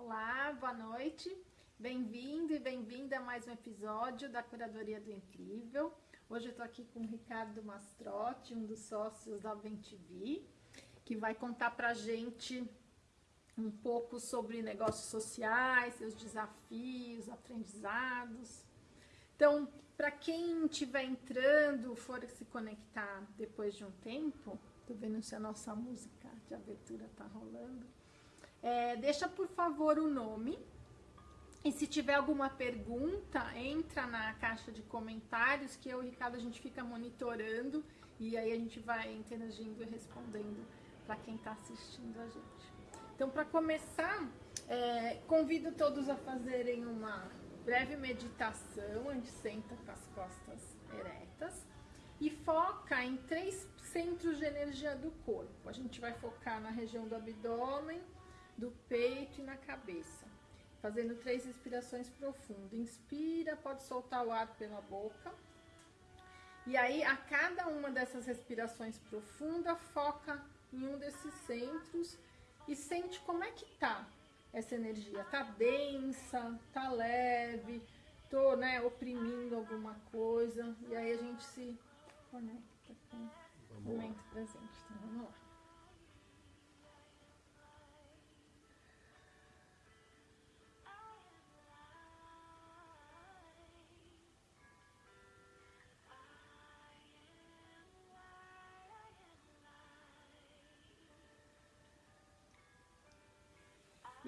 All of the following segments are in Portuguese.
Olá, boa noite. Bem-vindo e bem-vinda a mais um episódio da Curadoria do Incrível. Hoje eu estou aqui com o Ricardo Mastrotti, um dos sócios da BenTV, que vai contar pra gente um pouco sobre negócios sociais, seus desafios, aprendizados. Então, para quem estiver entrando, for se conectar depois de um tempo, tô vendo se a nossa música de abertura tá rolando. É, deixa por favor o nome. E se tiver alguma pergunta, entra na caixa de comentários que eu e o Ricardo a gente fica monitorando e aí a gente vai interagindo e respondendo para quem está assistindo a gente. Então, para começar, é, convido todos a fazerem uma breve meditação, onde senta com as costas eretas e foca em três centros de energia do corpo. A gente vai focar na região do abdômen, do peito e na cabeça. Fazendo três respirações profundas. Inspira, pode soltar o ar pela boca. E aí, a cada uma dessas respirações profundas, foca em um desses centros e sente como é que tá essa energia. Tá densa, tá leve, tô, né, oprimindo alguma coisa. E aí a gente se conecta com o momento presente. Então, vamos lá.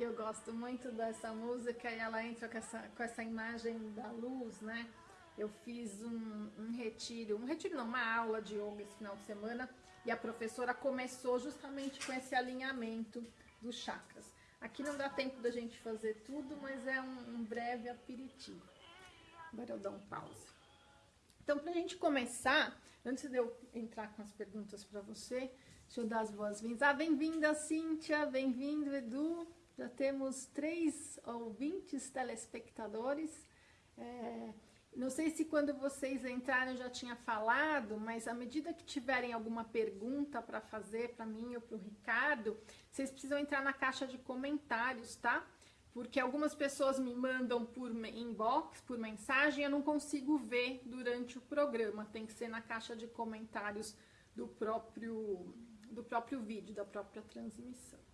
E eu gosto muito dessa música e ela entra com essa, com essa imagem da luz, né? Eu fiz um, um retiro, um retiro não, uma aula de yoga esse final de semana e a professora começou justamente com esse alinhamento dos chakras. Aqui não dá tempo da gente fazer tudo, mas é um, um breve aperitivo. Agora eu dou um pause. Então, para a gente começar, antes de eu entrar com as perguntas para você, deixa eu dar as boas-vindas. Ah, bem-vinda, Cíntia, bem-vindo, Edu. Já temos três ouvintes telespectadores. É, não sei se quando vocês entraram eu já tinha falado, mas à medida que tiverem alguma pergunta para fazer para mim ou para o Ricardo, vocês precisam entrar na caixa de comentários, tá? Porque algumas pessoas me mandam por inbox, por mensagem, eu não consigo ver durante o programa. Tem que ser na caixa de comentários do próprio, do próprio vídeo, da própria transmissão.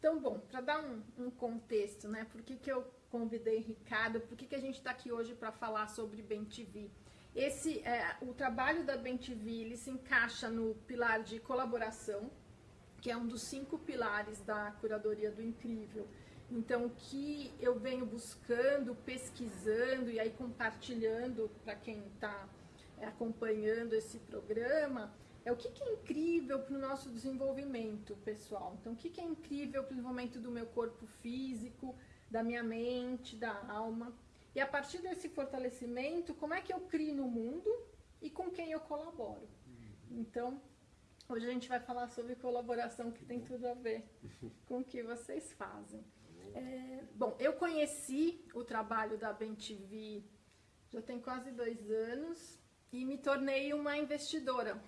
Então, bom, para dar um, um, contexto, né? Por que, que eu convidei Ricardo? Por que, que a gente está aqui hoje para falar sobre BenTV? Esse, é, o trabalho da BenTV, ele se encaixa no pilar de colaboração, que é um dos cinco pilares da curadoria do incrível. Então, o que eu venho buscando, pesquisando e aí compartilhando para quem está é, acompanhando esse programa, é o que, que é incrível para o nosso desenvolvimento pessoal. Então, o que, que é incrível para o desenvolvimento do meu corpo físico, da minha mente, da alma. E a partir desse fortalecimento, como é que eu crio no mundo e com quem eu colaboro. Então, hoje a gente vai falar sobre colaboração que tem tudo a ver com o que vocês fazem. É, bom, eu conheci o trabalho da BenTV já tem quase dois anos e me tornei uma investidora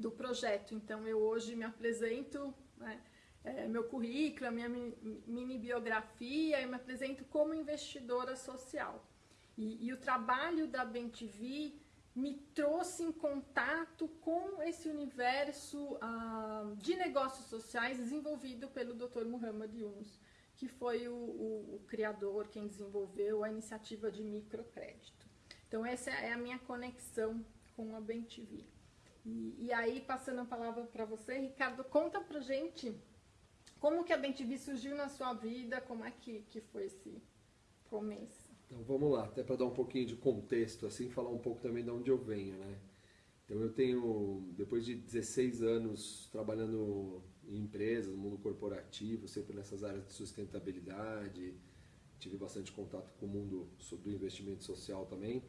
do projeto. Então, eu hoje me apresento, né, é, meu currículo, a minha mini biografia, eu me apresento como investidora social. E, e o trabalho da BenTV me trouxe em contato com esse universo ah, de negócios sociais desenvolvido pelo Dr. Muhammad Yunus, que foi o, o, o criador, quem desenvolveu a iniciativa de microcrédito. Então, essa é a minha conexão com a BenTV. E, e aí, passando a palavra para você, Ricardo, conta pra gente como que a BenTV surgiu na sua vida, como é que, que foi esse começo? Então vamos lá, até para dar um pouquinho de contexto, assim, falar um pouco também de onde eu venho, né? Então eu tenho, depois de 16 anos trabalhando em empresas, no mundo corporativo, sempre nessas áreas de sustentabilidade, tive bastante contato com o mundo do investimento social também,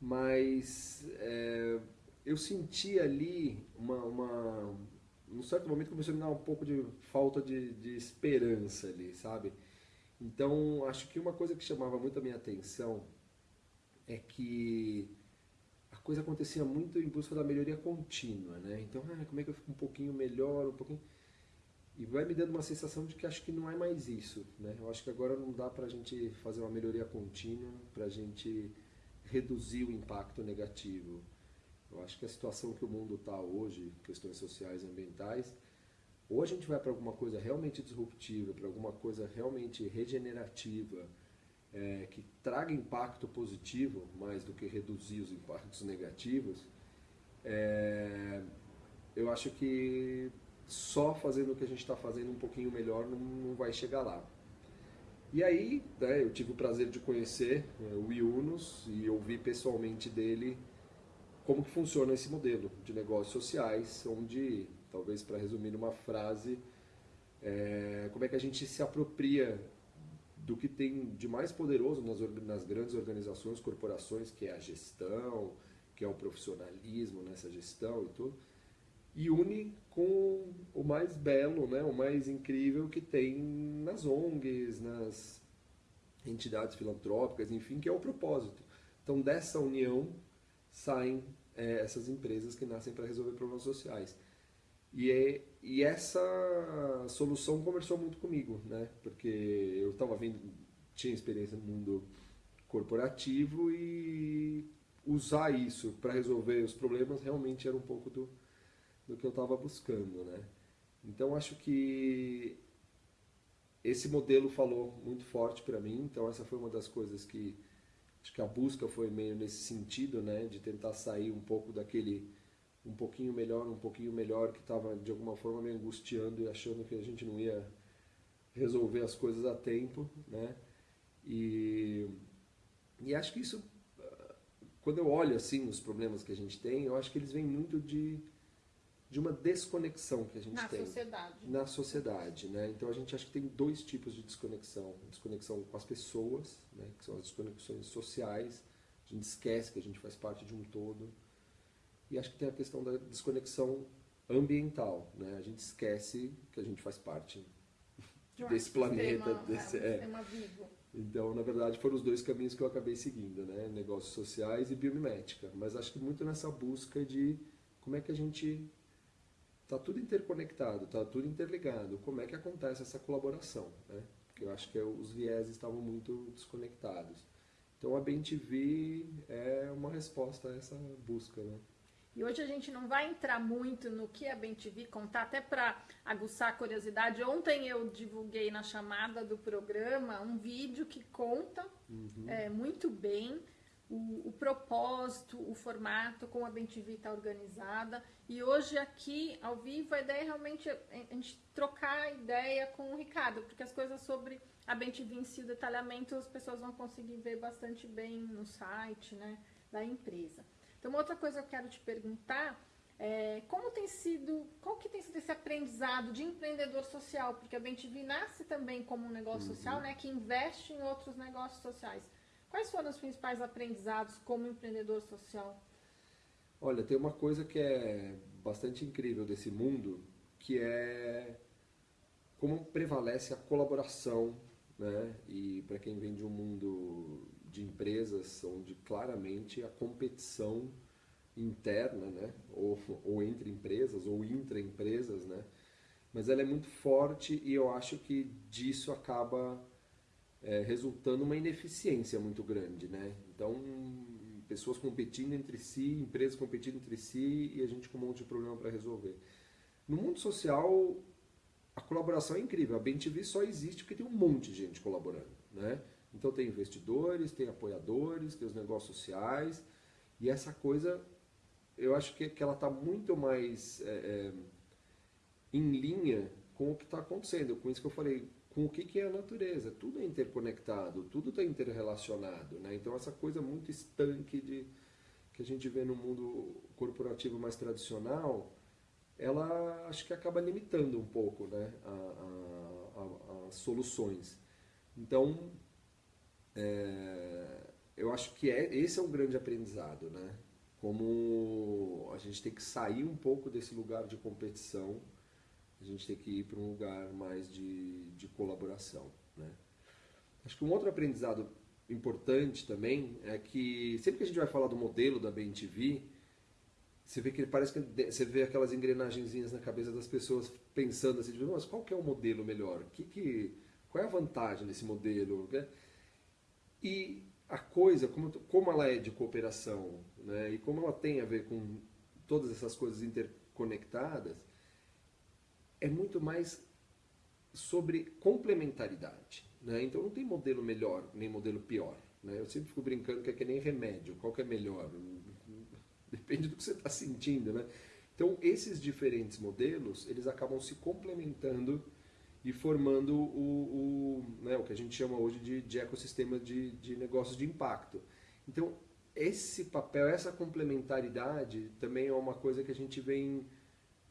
mas é, eu senti ali uma, uma um certo momento começou a me dar um pouco de falta de, de esperança ali, sabe? Então, acho que uma coisa que chamava muito a minha atenção é que a coisa acontecia muito em busca da melhoria contínua, né? Então, ah, como é que eu fico um pouquinho melhor, um pouquinho... e vai me dando uma sensação de que acho que não é mais isso, né? Eu acho que agora não dá para a gente fazer uma melhoria contínua, para a gente reduzir o impacto negativo. Eu acho que a situação que o mundo está hoje, questões sociais e ambientais, ou a gente vai para alguma coisa realmente disruptiva, para alguma coisa realmente regenerativa, é, que traga impacto positivo mais do que reduzir os impactos negativos, é, eu acho que só fazendo o que a gente está fazendo um pouquinho melhor não, não, vai chegar lá. E aí, né, eu tive o prazer de conhecer é, o Iunos e ouvir pessoalmente dele como que funciona esse modelo de negócios sociais, onde, talvez para resumir numa frase, é, como é que a gente se apropria do que tem de mais poderoso nas, nas grandes organizações, corporações, que é a gestão, que é o profissionalismo nessa gestão e tudo, e une com o mais belo, né, o mais incrível que tem nas ONGs, nas entidades filantrópicas, enfim, que é o propósito. Então, dessa união saem é, essas empresas que nascem para resolver problemas sociais. E, é, e essa solução conversou muito comigo, né? Porque eu estava vindo, tinha experiência no mundo corporativo e usar isso para resolver os problemas realmente era um pouco do, do que eu estava buscando, né? Então acho que esse modelo falou muito forte para mim, então essa foi uma das coisas que acho que a busca foi meio nesse sentido, né, de tentar sair um pouco daquele um pouquinho melhor, um pouquinho melhor que estava de alguma forma me angustiando e achando que a gente não ia resolver as coisas a tempo, né? E e acho que isso quando eu olho assim os problemas que a gente tem, eu acho que eles vêm muito de de uma desconexão que a gente na tem sociedade. na sociedade, né? Então a gente acha que tem dois tipos de desconexão: desconexão com as pessoas, né? Que são as desconexões sociais. A gente esquece que a gente faz parte de um todo. E acho que tem a questão da desconexão ambiental, né? A gente esquece que a gente faz parte De um desse planeta, sistema, desse é, um é. sistema vivo. Então, na verdade, foram os dois caminhos que eu acabei seguindo, né? Negócios sociais e biomimética. Mas acho que muito nessa busca de como é que a gente Está tudo interconectado, está tudo interligado. Como é que acontece essa colaboração? Né? Porque eu acho que os vieses estavam muito desconectados. Então a BenTV é uma resposta a essa busca. Né? E hoje a gente não vai entrar muito no que a BenTV contar, até para aguçar a curiosidade. Ontem eu divulguei na chamada do programa um vídeo que conta Uhum. é, muito bem o, o propósito, o formato, como a BenTV está organizada. E hoje aqui, ao vivo, a ideia é realmente a gente trocar ideia com o Ricardo, porque as coisas sobre a BenTV em si, o detalhamento, as pessoas vão conseguir ver bastante bem no site né, da empresa. Então, outra coisa que eu quero te perguntar é como tem sido, qual que tem sido esse aprendizado de empreendedor social? Porque a BenTV nasce também como um negócio social, né, que investe em outros negócios sociais. Quais foram os principais aprendizados como empreendedor social? Olha, tem uma coisa que é bastante incrível desse mundo, que é como prevalece a colaboração, né? E para quem vem de um mundo de empresas, onde claramente a competição interna, né? Ou, ou entre empresas, ou intra-empresas, né? Mas ela é muito forte e eu acho que disso acaba é, resultando uma ineficiência muito grande, né? Então, pessoas competindo entre si, empresas competindo entre si e a gente com um monte de problema para resolver. No mundo social, a colaboração é incrível. A BenTV só existe porque tem um monte de gente colaborando, né? Então tem investidores, tem apoiadores, tem os negócios sociais e essa coisa, eu acho que, que ela está muito mais é, é, em linha com o que está acontecendo. Com isso que eu falei, com o que, que é a natureza. Tudo é interconectado, tudo está interrelacionado. Né? Então, essa coisa muito estanque de, que a gente vê no mundo corporativo mais tradicional, ela acho que acaba limitando um pouco né, as soluções. Então, é, eu acho que é, esse é um grande aprendizado. Né? Como a gente tem que sair um pouco desse lugar de competição a gente tem que ir para um lugar mais de, de colaboração. Né? Acho que um outro aprendizado importante também é que sempre que a gente vai falar do modelo da BNTV, você vê que parece que você vê aquelas engrenagenzinhas na cabeça das pessoas pensando assim, mas qual que é o modelo melhor? Que que, qual é a vantagem desse modelo? E a coisa, como, como ela é de cooperação, né, e como ela tem a ver com todas essas coisas interconectadas, é muito mais sobre complementaridade. Né? Então não tem modelo melhor nem modelo pior. Né? Eu sempre fico brincando que é que nem remédio, qual que é melhor? Depende do que você está sentindo. Né? Então esses diferentes modelos, eles acabam se complementando e formando o, o, né, o que a gente chama hoje de, de ecossistema de, de negócios de impacto. Então esse papel, essa complementaridade também é uma coisa que a gente vem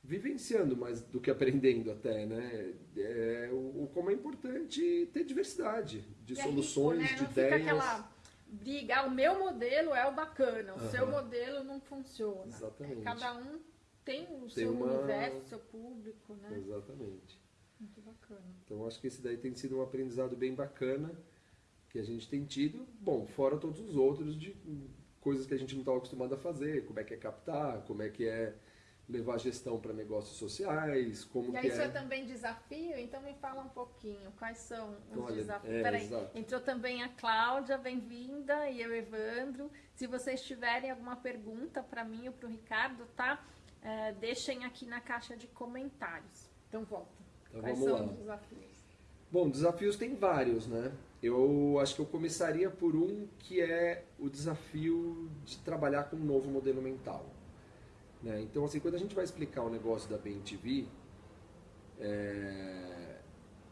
vivenciando mais do que aprendendo até, né? É, o, o como é importante ter diversidade de e soluções, é rico, né? de ideias. Aquela briga, ah, o meu modelo é o bacana, o seu modelo não funciona. Exatamente. Cada um tem o Tem seu uma- universo, seu público, né? Exatamente. Muito bacana. Então acho que esse daí tem sido um aprendizado bem bacana que a gente tem tido, bom, fora todos os outros de coisas que a gente não estava acostumado a fazer, como é que é captar, como é que é levar gestão para negócios sociais, como E que aí isso é é... também desafio, então me fala um pouquinho, quais são os Olha, desafios? é, Peraí, exato. entrou também a Cláudia, bem-vinda, e eu, Evandro. Se vocês tiverem alguma pergunta para mim ou para o Ricardo, tá? É, deixem aqui na caixa de comentários. Então volta. Então, quais vamos são lá. os desafios? Bom, desafios tem vários, né? Eu acho que eu começaria por um que é o desafio de trabalhar com um novo modelo mental. Né? Então, assim, quando a gente vai explicar o negócio da BNTV, é,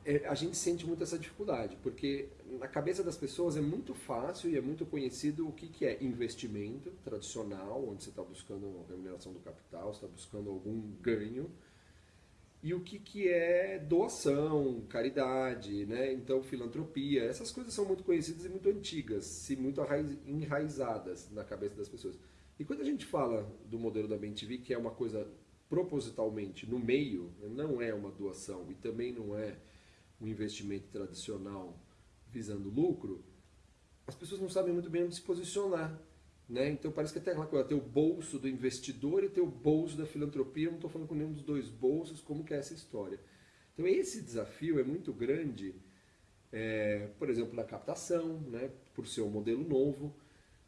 é, a gente sente muito essa dificuldade, porque na cabeça das pessoas é muito fácil e é muito conhecido o que, que é investimento tradicional, onde você está buscando remuneração do capital, está buscando algum ganho, e o que, que é doação, caridade, né? então filantropia, essas coisas são muito conhecidas e muito antigas, se muito enraizadas na cabeça das pessoas. E quando a gente fala do modelo da BNTV, que é uma coisa propositalmente no meio, não é uma doação e também não é um investimento tradicional visando lucro, as pessoas não sabem muito bem onde se posicionar. Né? Então parece que até aquela coisa, tem o bolso do investidor e tem o bolso da filantropia, eu não estou falando com nenhum dos dois bolsos, como que é essa história. Então esse desafio é muito grande, é, por exemplo, na captação, né? por ser um modelo novo,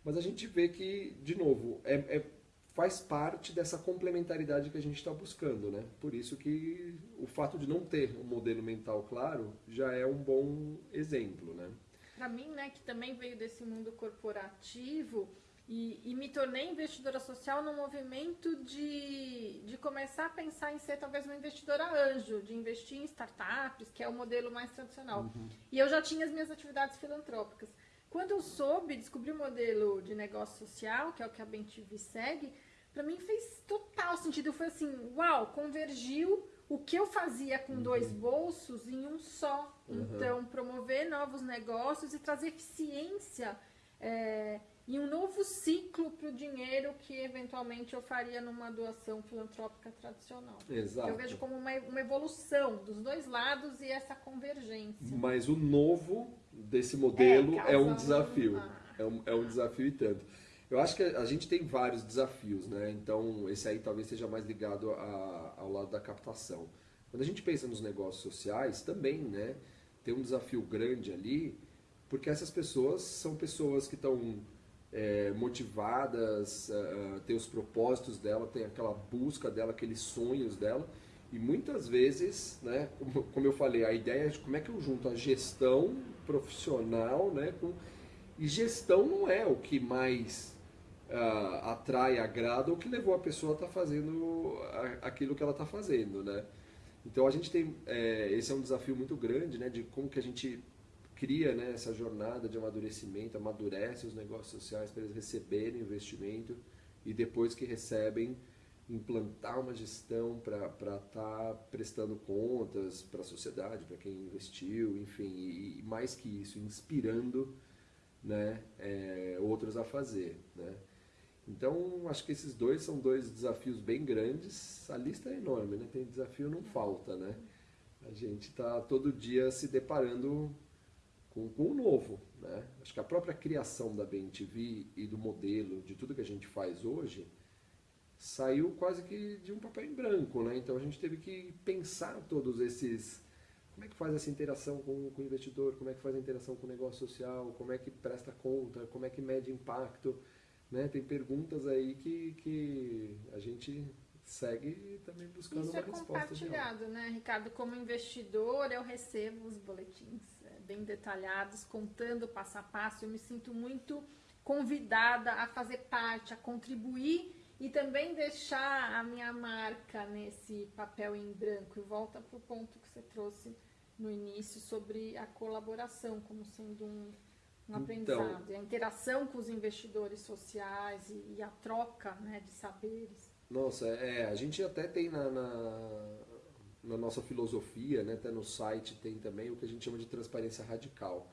mas a gente vê que, de novo, é, é- faz parte dessa complementaridade que a gente está buscando. Né? Por isso que o fato de não ter um modelo mental claro já é um bom exemplo. Né? Para mim, né, que também veio desse mundo corporativo e, e me tornei investidora social no movimento de, de começar a pensar em ser talvez uma investidora anjo, de investir em startups, que é o modelo mais tradicional. E eu já tinha as minhas atividades filantrópicas. Quando eu soube, descobri o modelo de negócio social, que é o que a BenTV segue, para mim fez total sentido. Foi assim, uau, convergiu o que eu fazia com dois bolsos em um só. Uhum. Então, promover novos negócios e trazer eficiência é, e um novo ciclo para o dinheiro que eventualmente eu faria numa doação filantrópica tradicional. Exato. Eu vejo como uma, uma evolução dos dois lados e essa convergência. Mas o novo desse modelo É, é, um desafio. ah. É, um, é um desafio e tanto. Eu acho que a gente tem vários desafios, né? Então, esse aí talvez seja mais ligado a- ao lado da captação. Quando a gente pensa nos negócios sociais, também, né? Tem um desafio grande ali, porque essas pessoas são pessoas que estão é, motivadas, ah, têm os propósitos dela, tem aquela busca dela, aqueles sonhos dela. E muitas vezes, né, como, como eu falei, a ideia é de como é que eu junto a gestão profissional, né, com, e gestão não é o que mais ah, atrai, agrada, ou que levou a pessoa a estar fazendo a- aquilo que ela está fazendo, né? Então a gente tem, é, esse é um desafio muito grande, né, de como que a gente cria né, essa jornada de amadurecimento, amadurece os negócios sociais para eles receberem investimento e depois que recebem, implantar uma gestão para estar prestando contas para a sociedade, para quem investiu, enfim, e, e mais que isso, inspirando né, é, outros a fazer. Né? Então, acho que esses dois são dois desafios bem grandes. A lista é enorme, né? Tem desafio, não falta, né? A gente está todo dia se deparando com, com o novo, né? Acho que a própria criação da BNTV e do modelo, de tudo que a gente faz hoje, saiu quase que de um papel em branco, né? Então a gente teve que pensar todos esses como é que faz essa interação com, com o investidor, como é que faz a interação com o negócio social, como é que presta conta, como é que mede impacto, né? Tem perguntas aí que, que a gente segue também buscando Isso uma é resposta. compartilhado, né, Ricardo? Como investidor, eu recebo os boletins é, bem detalhados, contando passo a passo. Eu me sinto muito convidada a fazer parte, a contribuir e também deixar a minha marca nesse papel em branco. E volta para o ponto que você trouxe no início sobre a colaboração como sendo um, um então, aprendizado, a interação com os investidores sociais e, e a troca né, de saberes. Nossa, é, a gente até tem na, na, na, nossa filosofia, né, até no site tem também o que a gente chama de transparência radical.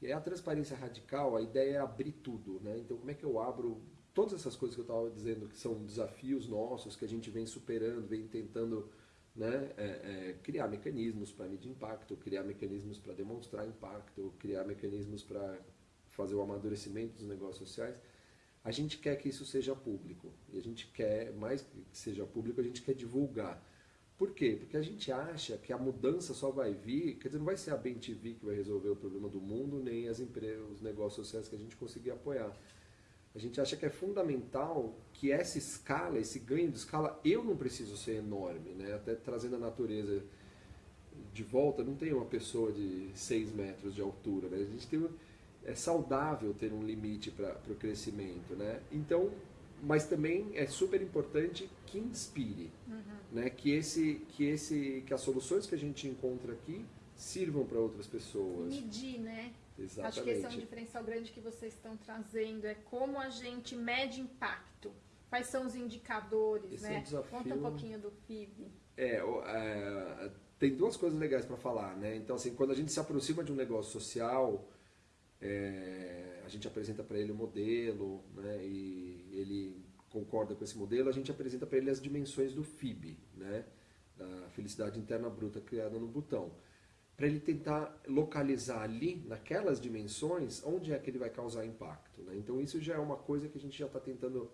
E a transparência radical, a ideia é abrir tudo, né? Então como é que eu abro todas essas coisas que eu estava dizendo que são desafios nossos, que a gente vem superando, vem tentando né, é, é, criar mecanismos para medir impacto, criar mecanismos para demonstrar impacto, criar mecanismos para fazer o amadurecimento dos negócios sociais a gente quer que isso seja público. E a gente quer, mais que seja público, a gente quer divulgar. Por quê? Porque a gente acha que a mudança só vai vir, quer dizer, não vai ser a BenTV que vai resolver o problema do mundo, nem as empresas, os negócios sociais que a gente conseguir apoiar. A gente acha que é fundamental que essa escala, esse ganho de escala, eu não preciso ser enorme, né? Até trazendo a natureza de volta, não tem uma pessoa de 6 metros de altura, né? A gente tem é saudável ter um limite para o crescimento, né? Então, mas também é super importante que inspire, uhum. né? Que esse, que esse, que as soluções que a gente encontra aqui sirvam para outras pessoas. Medir, né? Exatamente. Acho que esse é um diferencial grande que vocês estão trazendo, é como a gente mede impacto. Quais são os indicadores, esse né? É um desafio... Conta um pouquinho do FIB. É, é tem duas coisas legais para falar, né? Então, assim, quando a gente se aproxima de um negócio social, é, a gente apresenta para ele o modelo, né, e ele concorda com esse modelo, a gente apresenta para ele as dimensões do FIB, né, da felicidade interna bruta criada no botão, para ele tentar localizar ali, naquelas dimensões, onde é que ele vai causar impacto. Né? Então isso já é uma coisa que a gente já está tentando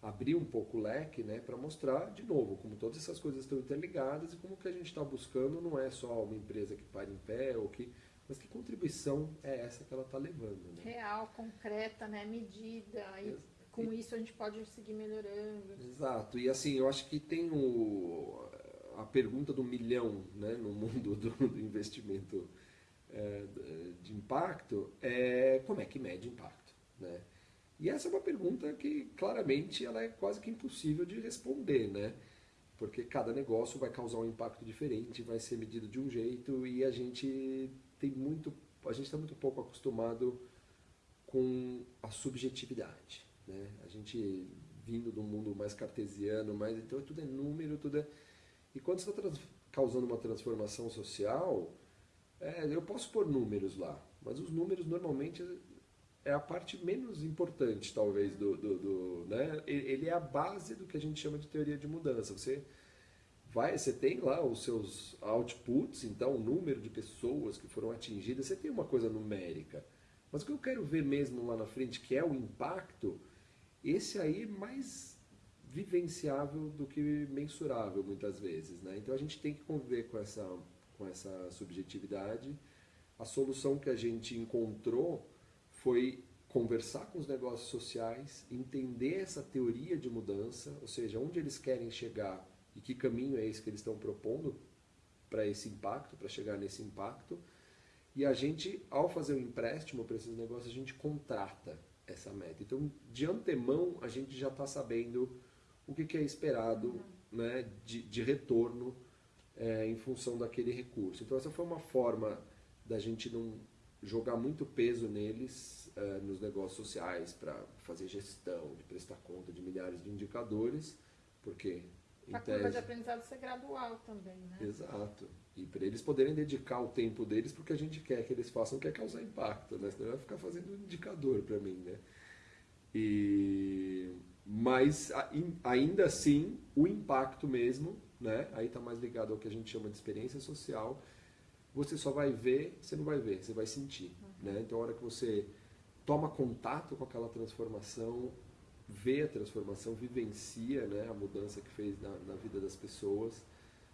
abrir um pouco o leque né, para mostrar, de novo, como todas essas coisas estão interligadas e como que a gente está buscando não é só uma empresa que para em pé ou que mas que contribuição é essa que ela está levando? Né? Real, concreta, né? medida, e com isso a gente pode seguir melhorando. Exato, e assim, eu acho que tem o, a pergunta do milhão né, no mundo do, do investimento é, de impacto é como é que mede impacto? Né? E essa é uma pergunta que claramente ela é quase que impossível de responder, né? Porque cada negócio vai causar um impacto diferente, vai ser medido de um jeito e a gente tem muito, a gente está muito pouco acostumado com a subjetividade. Né? A gente vindo do mundo mais cartesiano, mais então tudo é número, tudo é. E quando você está causando uma transformação social, é, eu posso pôr números lá, mas os números normalmente é a parte menos importante, talvez, do, do, do né? Ele é a base do que a gente chama de teoria de mudança. Você vai, você tem lá os seus outputs, então o número de pessoas que foram atingidas, você tem uma coisa numérica. Mas o que eu quero ver mesmo lá na frente, que é o impacto, esse aí é mais vivenciável do que mensurável muitas vezes. Né? Então a gente tem que conviver com essa, com essa subjetividade. A solução que a gente encontrou foi conversar com os negócios sociais, entender essa teoria de mudança, ou seja, onde eles querem chegar e que caminho é esse que eles estão propondo para esse impacto, para chegar nesse impacto. E a gente, ao fazer o um empréstimo para esses negócios, a gente contrata essa meta. Então, de antemão, a gente já está sabendo o que, que, é esperado uhum. né, de, de retorno é, em função daquele recurso. Então, essa foi uma forma da gente não jogar muito peso neles, é, nos negócios sociais, para fazer gestão, de prestar conta de milhares de indicadores, porque a curva de aprendizado ser gradual também, né? Exato. E para eles poderem dedicar o tempo deles porque a gente quer que eles façam, quer causar impacto, né? Senão vai ficar fazendo indicador para mim, né? E... Mas ainda assim, o impacto mesmo, né? Aí está mais ligado ao que a gente chama de experiência social. Você só vai ver, você não vai ver, você vai sentir, uhum. né? Então a hora que você toma contato com aquela transformação, vê a transformação, vivencia né, a mudança que fez na, na vida das pessoas,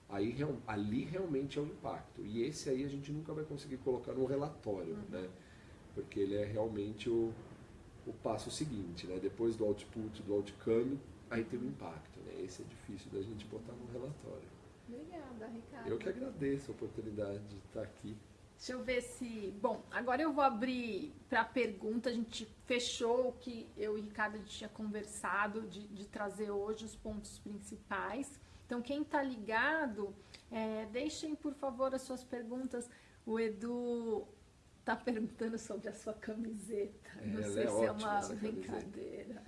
aí ali realmente é um impacto. E esse aí a gente nunca vai conseguir colocar num relatório, uhum. né? Porque ele é realmente o, o passo seguinte, né? Depois do output, do outcome, aí tem o impacto, né? Esse é difícil da gente botar no relatório. Obrigada, Ricardo. Eu que agradeço a oportunidade de estar aqui. Deixa eu ver se. Bom, agora eu vou abrir para pergunta. A gente fechou o que eu e o Ricardo tinha conversado de, de trazer hoje os pontos principais. Então, quem está ligado, é, deixem por favor as suas perguntas. O Edu está perguntando sobre a sua camiseta. É, Não sei é se é uma brincadeira.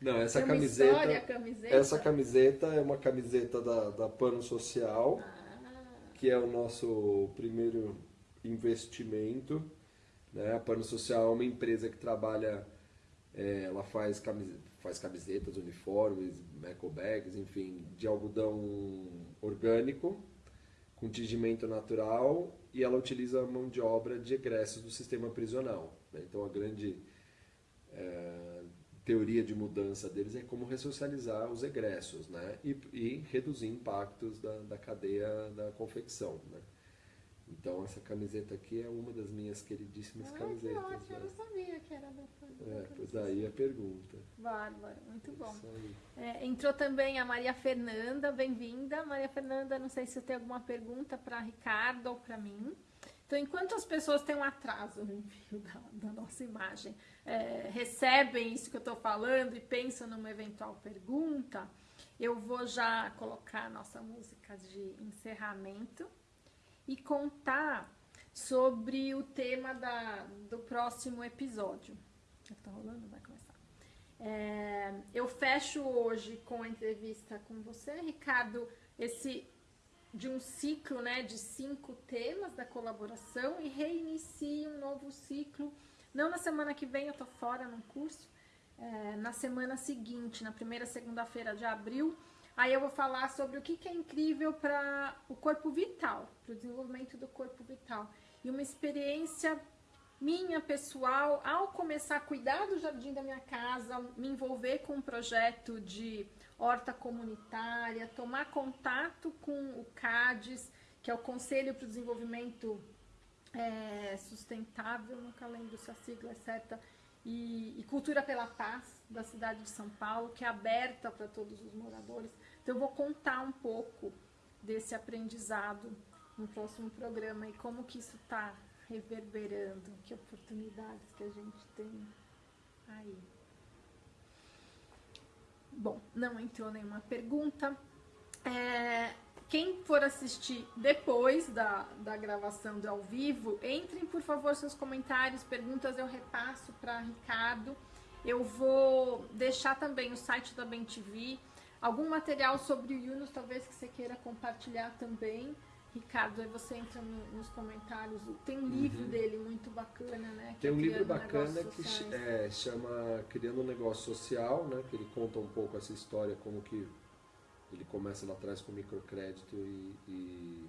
Não, essa camiseta, história, camiseta, Essa camiseta é uma camiseta da, da Pano Social, ah. que é o nosso primeiro investimento. Né? A Pano Social é uma empresa que trabalha, é, ela faz, camiseta, faz camisetas, uniformes, eco bags, enfim, de algodão orgânico, com tingimento natural, e ela utiliza a mão de obra de egressos do sistema prisional. Né? Então a grande é, teoria de mudança deles é como ressocializar os egressos né? e, e reduzir impactos da, da cadeia da confecção. Né? Então essa camiseta aqui é uma das minhas queridíssimas Ai, camisetas. Que ótimo, né? eu não sabia que era da É, pois daí a pergunta. Bárbaro, muito bom. É, entrou também a Maria Fernanda, bem-vinda. Maria Fernanda, não sei se você tem alguma pergunta para Ricardo ou para mim. Então, enquanto as pessoas têm um atraso no envio da, da nossa imagem, é, recebem isso que eu estou falando e pensam numa eventual pergunta, eu vou já colocar a nossa música de encerramento e contar sobre o tema da, do próximo episódio. Tá rolando? Vai começar. É, eu fecho hoje com a entrevista com você, Ricardo, esse de um ciclo né, de cinco temas da colaboração e reinicio um novo ciclo. Não na semana que vem, eu tô fora num curso. É, na semana seguinte, na primeira segunda-feira de abril, Aí eu vou falar sobre o que, que é incrível para o corpo vital, para o desenvolvimento do corpo vital. E uma experiência minha pessoal, ao começar a cuidar do jardim da minha casa, me envolver com um projeto de horta comunitária, tomar contato com o CADES, que é o Conselho para o Desenvolvimento é, Sustentável, nunca lembro se a sigla é certa, e, e Cultura pela Paz, da cidade de São Paulo, que é aberta para todos os moradores. Então, eu vou contar um pouco desse aprendizado no próximo programa e como que isso está reverberando, que oportunidades que a gente tem aí. Bom, não entrou nenhuma pergunta. É, quem for assistir depois da, da gravação do ao vivo, entrem por favor seus comentários, perguntas eu repasso para Ricardo. Eu vou deixar também o site da BenTV, algum material sobre o Yunus, talvez que você queira compartilhar também. Ricardo, aí você entra no, nos comentários. Tem um livro uhum. dele muito bacana, né? Tem é um livro bacana que é, chama Criando um Negócio Social, né? Que ele conta um pouco essa história, como que ele começa lá atrás com microcrédito e, e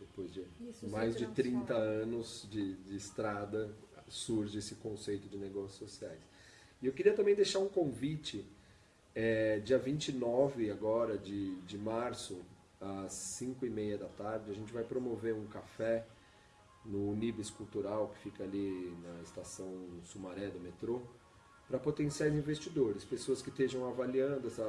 depois de Isso, mais de 30 anos de, de estrada surge esse conceito de negócios sociais. E eu queria também deixar um convite é, dia 29 agora de, de março, às 5 e meia da tarde, a gente vai promover um café no Unibis Cultural, que fica ali na estação Sumaré do metrô, para potenciais investidores, pessoas que estejam avaliando essa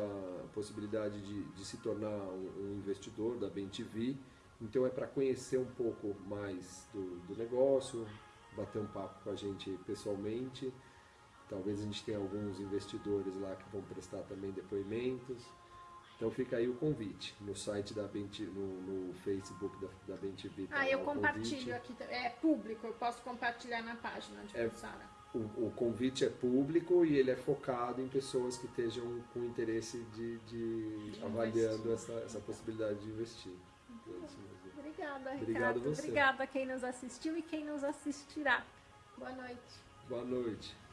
possibilidade de, de se tornar um, um investidor da BenTV. Então é para conhecer um pouco mais do, do negócio, bater um papo com a gente pessoalmente Talvez a gente tenha alguns investidores lá que vão prestar também depoimentos. Então fica aí o convite no site da Benti, no, no Facebook da, da BenTV. Tá ah, eu compartilho aqui, é público, eu posso compartilhar na página de é, o, o, convite é público e ele é focado em pessoas que estejam com interesse de, de, de avaliando essa, essa possibilidade de investir. Obrigada, Ricardo. Obrigado você. Obrigada a quem nos assistiu e quem nos assistirá. Boa noite. Boa noite.